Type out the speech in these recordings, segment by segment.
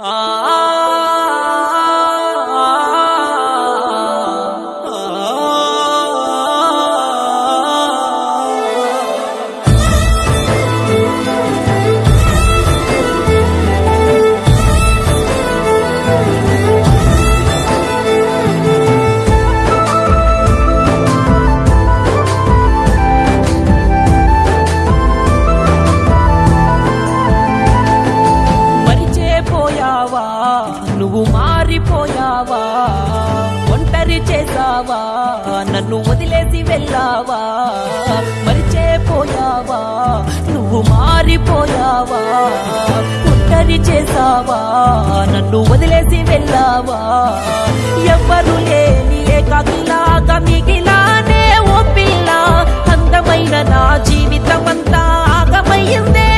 మరిచేపోయావా నన్ను వదిలేసి వెళ్ళావా? మరిచేపోయావా నువ్వు మారిపోయావా? ఒంటరి చేసావా నన్ను వదిలేసి వెళ్ళావా? ఎవ్వరు లేని ఏకాకిలాగా మిగిలానే ఓ పిల్ల. అందమైన నా జీవితం అంతా ఆగమయ్యిందే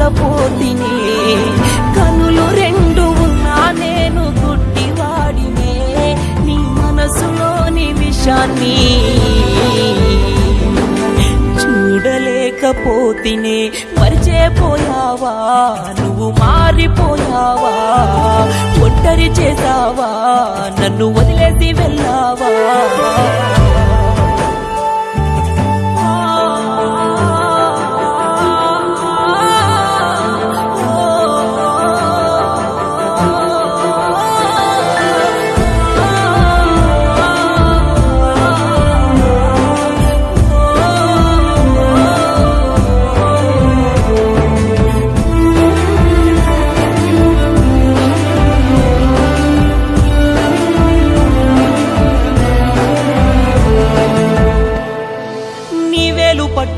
మోసపోతిని కనులు రెండు ఉన్నా నేను గుడ్డివాడినే. నీ మనసులోని విషాన్ని చూడలేకపోతినే. మరిచేపోయావా? నువ్వు మారిపోయావా? ఒంటరి చేసావా నన్ను వదిలేసి వెళ్ళావా?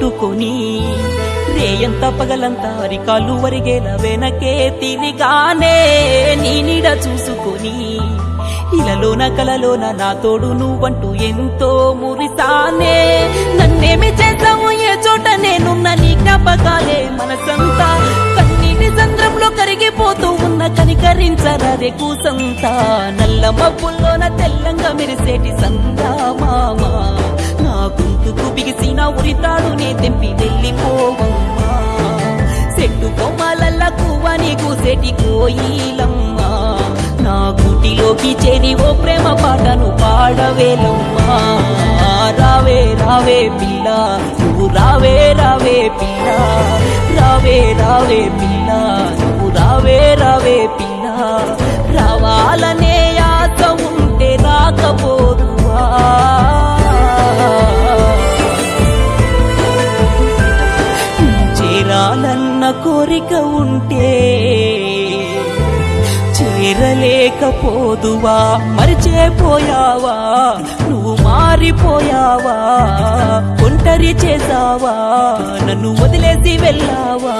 పట్టుకొని రేయంత పగలంతా అరికాలు వరిగేల వెనకే తిరిగానే నీ నీడ చూసుకొని ఇలలోన కలలోన నా తోడు నువ్వంటూ ఎంతో మురిసానే. నన్నేమి చేద్దాము ఏ చోట నేనున్న నీ జ్ఞాపకాలే మనసంతా. కన్నీటి సంద్రంలో కరిగిపోతూ ఉన్న కనికరించరాదే కూసంతా నల్ల మబ్బుల్లోన తెల్లంగా మెరిసేటి సంతా మామా. గొంతుకు బిగిసిన ఉరితాడునే తెంపి వెళ్ళిపోవమ్మా. చెట్టు కొమ్మలల్ల కువ్వని కూసేటి కోయిలమ్మా నా గుటిలోకి చేరి ఓ ప్రేమ పాటను పాడవేలమ్మా. రావే రావే పిల్ల నువ్వు రావే రావే పిల్ల. రావే రావే పిల్ల నువ్వు రావే రావే పిల్ల. రావాలనే చేరలేకపోదువా మరిచేపోయావా? నువ్వు మారిపోయావా? ఒంటరి చేసావా నన్ను వదిలేసి వెళ్ళావా?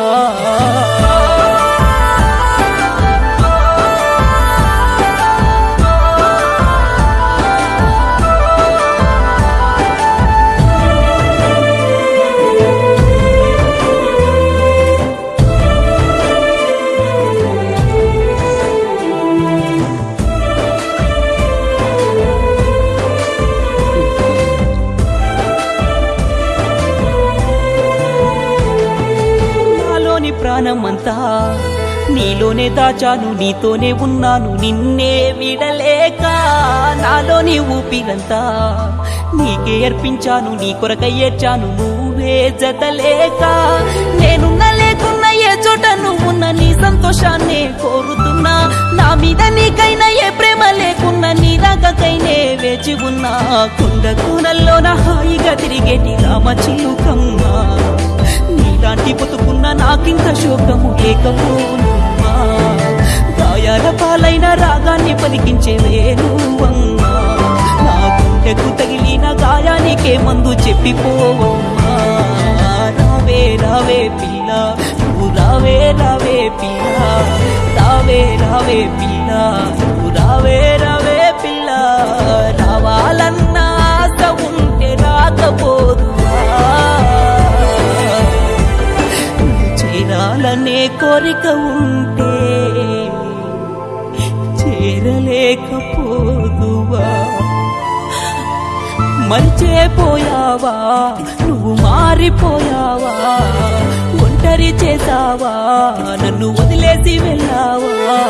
ప్రాణమంతా నీలోనే దాచాను నీతోనే ఉన్నాను నిన్నే విడలేక నాలోని ఊపిరంతా నీకే అర్పించాను నీ కొరకై ఏడ్చాను నువ్వే జతలేక నేనున్న లేకున్న ఏ చోట నువ్వున్న నీ సంతోషాన్నే కోరుతున్నా. నా మీద నీకైనా ఏ ప్రేమ లేకున్నా నీ రాకకైనే వేచి ఉన్నా. కుండ కూనల్లోన హాయిగా తిరిగేటి రామ చిలుకమ్మా. దాటి బతుకున్న నాకింత శోకము లేకపోనుమ్మా గాయాల పాలైన రాగాన్ని పలికించే వేణువమ్మా. నా గుండెకు తగిలిన గాయానికే మందు చెప్పిపోవమ్మా. రావే రావే పిల్ల నువ్వు రావే రావే పిల్ల. రావే రావే పిల్ల నువ్వు రావే రావే పిల్ల. కోరిక ఉంటే చేరలేకపోదువా? మర్చిపోయావా? నువ్వు మారిపోయావా? ఒంటరి చేసావా నన్ను వదిలేసి వెళ్ళావా?